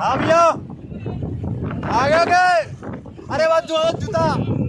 हाँ भैया आ गए अरे बात जो जूता